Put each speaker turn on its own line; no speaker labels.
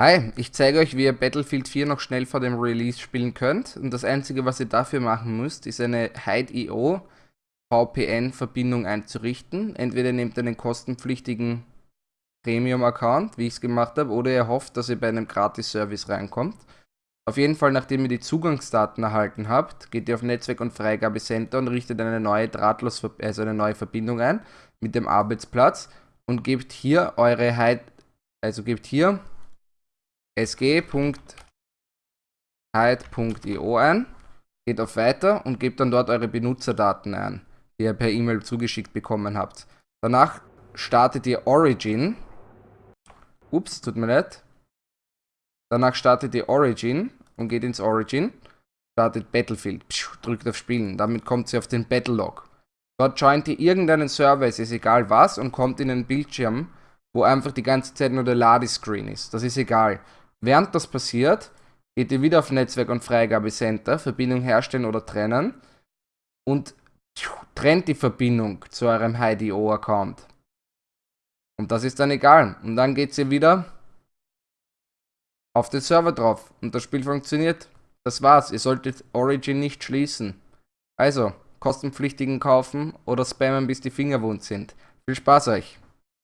Hi, ich zeige euch, wie ihr Battlefield 4 noch schnell vor dem Release spielen könnt. Und das einzige, was ihr dafür machen müsst, ist eine Hide.io VPN-Verbindung einzurichten. Entweder nehmt ihr einen kostenpflichtigen Premium-Account, wie ich es gemacht habe, oder ihr hofft, dass ihr bei einem Gratis-Service reinkommt. Auf jeden Fall, nachdem ihr die Zugangsdaten erhalten habt, geht ihr auf Netzwerk- und Freigabecenter und richtet eine neue drahtlos, also eine neue Verbindung ein mit dem Arbeitsplatz und gebt hier eure Hide, also gebt hier sg.hide.io ein, geht auf Weiter und gebt dann dort eure Benutzerdaten ein, die ihr per E-Mail zugeschickt bekommen habt. Danach startet ihr Origin. Ups, tut mir leid. Danach startet ihr Origin und geht ins Origin. Startet Battlefield. Pschuh, drückt auf Spielen. Damit kommt ihr auf den Battle Log. Dort joint ihr irgendeinen Server, es ist egal was, und kommt in einen Bildschirm, wo einfach die ganze Zeit nur der Ladescreen ist. Das ist egal. Während das passiert, geht ihr wieder auf Netzwerk- und Freigabecenter, Verbindung herstellen oder trennen und trennt die Verbindung zu eurem HiDO-Account. Und das ist dann egal. Und dann geht ihr wieder auf den Server drauf und das Spiel funktioniert. Das war's. Ihr solltet Origin nicht schließen. Also, kostenpflichtigen kaufen oder spammen bis die Finger wund sind. Viel Spaß euch!